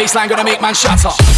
baseline gonna make man shatter.